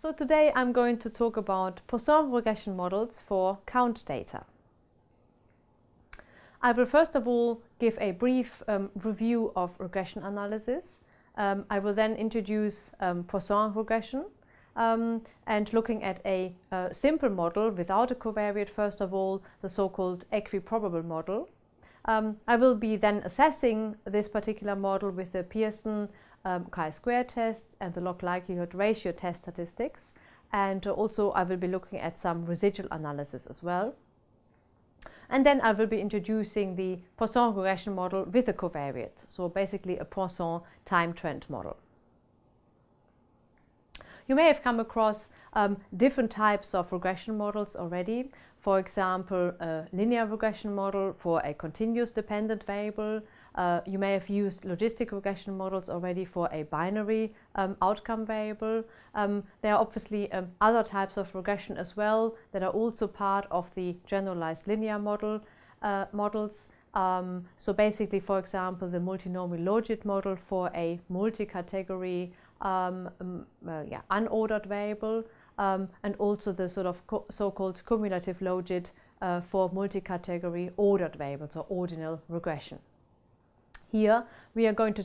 So today I'm going to talk about Poisson regression models for count data. I will first of all give a brief um, review of regression analysis. Um, I will then introduce um, Poisson regression um, and looking at a uh, simple model without a covariate first of all, the so-called equiprobable model. Um, I will be then assessing this particular model with the Pearson um, chi-square test and the log likelihood ratio test statistics. And also I will be looking at some residual analysis as well. And then I will be introducing the Poisson regression model with a covariate. So basically a Poisson time trend model. You may have come across um, different types of regression models already. For example, a linear regression model for a continuous dependent variable, uh, you may have used logistic regression models already for a binary um, outcome variable. Um, there are obviously um, other types of regression as well that are also part of the generalized linear model uh, models. Um, so basically, for example, the multinomial logit model for a multi-category um, uh, yeah, unordered variable um, and also the sort of so-called cumulative logit uh, for multi-category ordered variables or ordinal regression. Here we are going to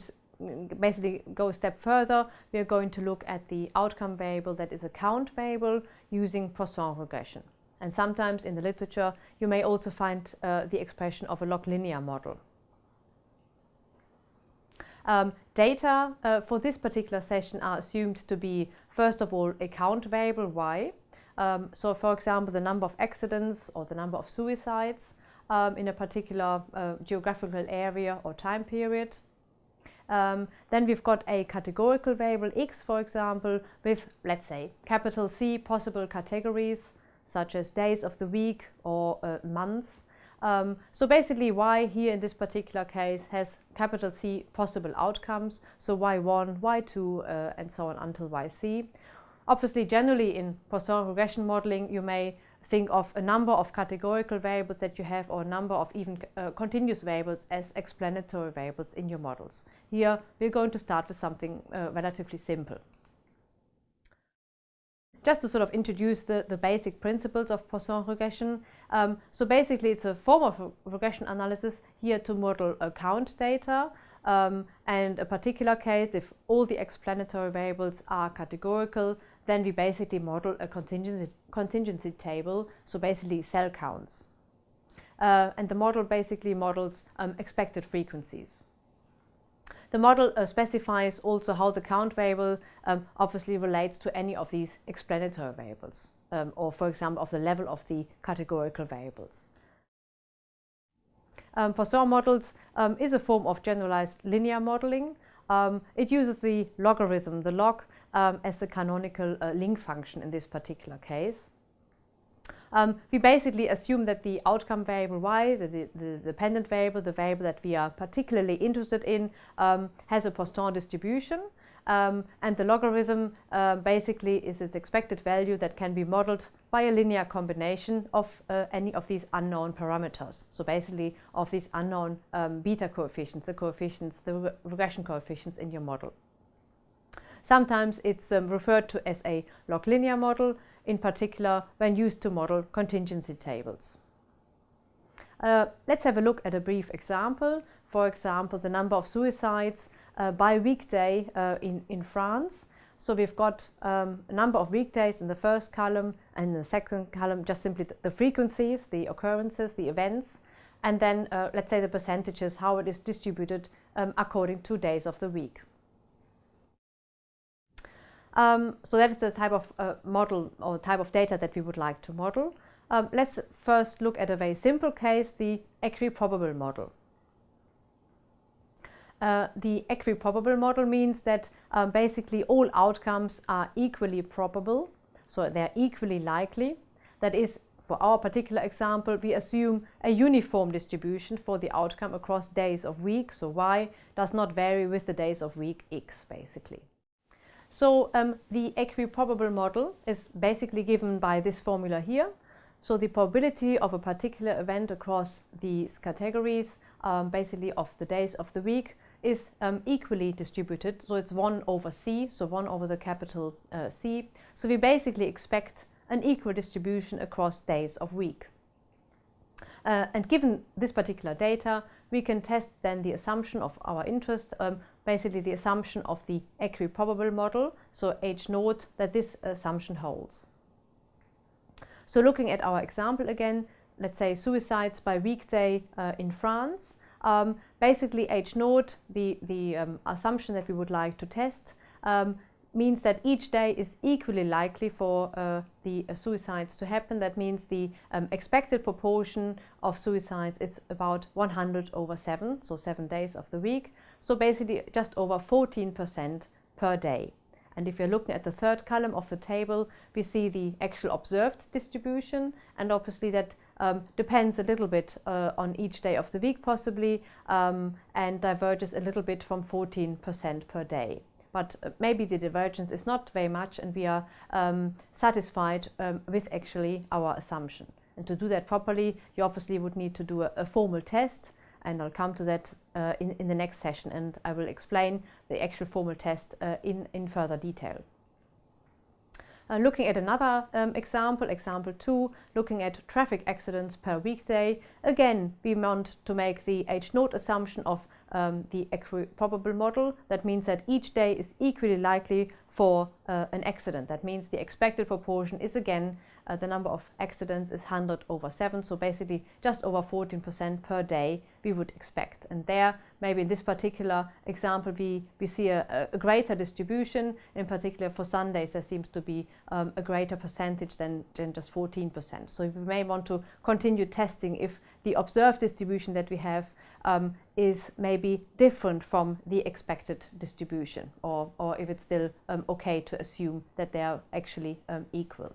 basically go a step further. We are going to look at the outcome variable that is a count variable using Poisson regression. And sometimes in the literature you may also find uh, the expression of a log linear model. Um, data uh, for this particular session are assumed to be first of all a count variable y. Um, so for example the number of accidents or the number of suicides um, in a particular uh, geographical area or time period. Um, then we've got a categorical variable x, for example, with, let's say, capital C possible categories, such as days of the week or uh, months. Um, so basically y here in this particular case has capital C possible outcomes, so y1, y2 uh, and so on until yc. Obviously generally in Poisson regression modeling you may think of a number of categorical variables that you have or a number of even uh, continuous variables as explanatory variables in your models. Here we're going to start with something uh, relatively simple. Just to sort of introduce the, the basic principles of Poisson regression. Um, so basically it's a form of regression analysis here to model count data um, and a particular case if all the explanatory variables are categorical then we basically model a contingency, contingency table, so basically cell counts. Uh, and the model basically models um, expected frequencies. The model uh, specifies also how the count variable um, obviously relates to any of these explanatory variables, um, or for example of the level of the categorical variables. Um, Poisson models um, is a form of generalized linear modeling. Um, it uses the logarithm, the log, um, as the canonical uh, link function in this particular case. Um, we basically assume that the outcome variable y, the, the, the, dependent variable, the variable that we are particularly interested in, um, has a Poisson distribution. Um, and the logarithm uh, basically is its expected value that can be modeled by a linear combination of uh, any of these unknown parameters. So basically of these unknown um, beta coefficients, the coefficients, the re regression coefficients in your model. Sometimes it's um, referred to as a log linear model, in particular when used to model contingency tables. Uh, let's have a look at a brief example. For example, the number of suicides by weekday uh, in, in France. So we've got um, a number of weekdays in the first column and in the second column just simply the frequencies, the occurrences, the events, and then uh, let's say the percentages, how it is distributed um, according to days of the week. Um, so that is the type of uh, model or type of data that we would like to model. Um, let's first look at a very simple case, the equiprobable model. Uh, the equiprobable model means that um, basically all outcomes are equally probable, so they're equally likely. That is, for our particular example, we assume a uniform distribution for the outcome across days of week, so y does not vary with the days of week x basically. So um, the equiprobable model is basically given by this formula here. So the probability of a particular event across these categories, um, basically of the days of the week, is um, equally distributed, so it's 1 over c, so 1 over the capital uh, C. So we basically expect an equal distribution across days of week. Uh, and given this particular data, we can test then the assumption of our interest, um, basically the assumption of the equiprobable model, so H naught, that this assumption holds. So looking at our example again, let's say suicides by weekday uh, in France, um, basically H naught, the, the um, assumption that we would like to test, um, means that each day is equally likely for uh, the uh, suicides to happen. That means the um, expected proportion of suicides is about 100 over 7, so 7 days of the week. So basically just over 14% per day. And if you're looking at the third column of the table, we see the actual observed distribution. And obviously that um, depends a little bit uh, on each day of the week possibly um, and diverges a little bit from 14% per day but uh, maybe the divergence is not very much and we are um, satisfied um, with actually our assumption. And to do that properly, you obviously would need to do a, a formal test and I'll come to that uh, in, in the next session and I will explain the actual formal test uh, in, in further detail. Uh, looking at another um, example, example 2, looking at traffic accidents per weekday, again we want to make the H-naught assumption of um, the equiprobable model. That means that each day is equally likely for uh, an accident. That means the expected proportion is again uh, the number of accidents is 100 over 7, so basically just over 14% per day we would expect. And there, maybe in this particular example, we, we see a, a greater distribution, in particular for Sundays there seems to be um, a greater percentage than, than just 14%. So we may want to continue testing if the observed distribution that we have um, is maybe different from the expected distribution or, or if it's still um, okay to assume that they are actually um, equal.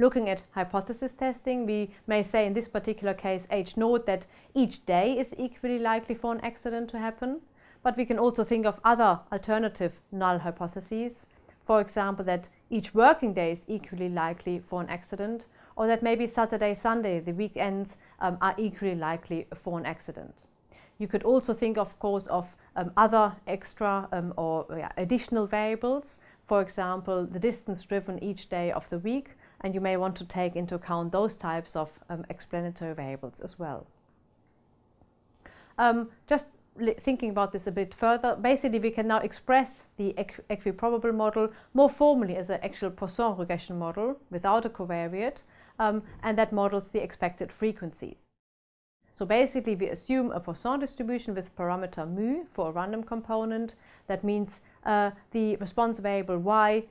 Looking at hypothesis testing, we may say in this particular case H naught that each day is equally likely for an accident to happen, but we can also think of other alternative null hypotheses. For example, that each working day is equally likely for an accident, or that maybe Saturday, Sunday, the weekends um, are equally likely for an accident. You could also think, of course, of um, other extra um, or yeah, additional variables. For example, the distance driven each day of the week, and you may want to take into account those types of um, explanatory variables as well. Um, just thinking about this a bit further, basically we can now express the equ equiprobable model more formally as an actual Poisson regression model without a covariate, um, and that models the expected frequencies. So basically we assume a Poisson distribution with parameter mu for a random component. That means uh, the response variable y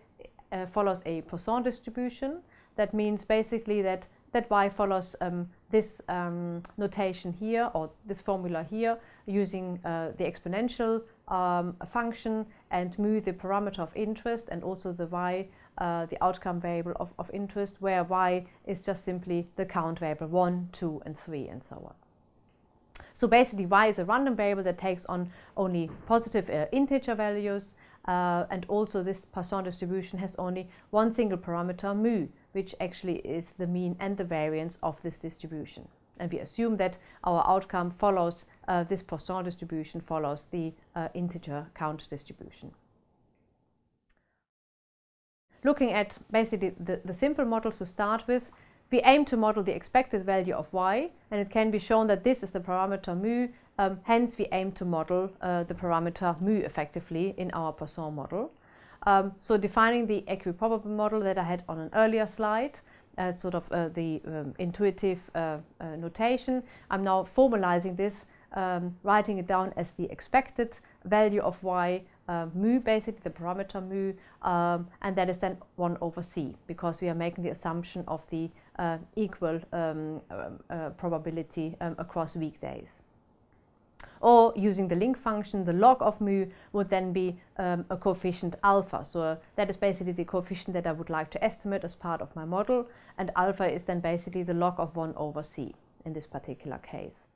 uh, follows a Poisson distribution. That means basically that, that y follows um, this um, notation here or this formula here using uh, the exponential um, function and mu the parameter of interest and also the y uh, the outcome variable of, of interest, where y is just simply the count variable 1, 2, and 3, and so on. So basically y is a random variable that takes on only positive uh, integer values, uh, and also this Poisson distribution has only one single parameter, mu, which actually is the mean and the variance of this distribution. And we assume that our outcome follows, uh, this Poisson distribution follows the uh, integer count distribution. Looking at basically the, the simple models to start with, we aim to model the expected value of y and it can be shown that this is the parameter mu, um, hence we aim to model uh, the parameter mu effectively in our Poisson model. Um, so defining the equiprobable model that I had on an earlier slide, uh, sort of uh, the um, intuitive uh, uh, notation, I'm now formalizing this, um, writing it down as the expected value of y uh, mu, basically the parameter mu, um, and that is then 1 over c, because we are making the assumption of the uh, equal um, uh, probability um, across weekdays. Or using the link function, the log of mu would then be um, a coefficient alpha. So uh, that is basically the coefficient that I would like to estimate as part of my model. And alpha is then basically the log of 1 over c in this particular case.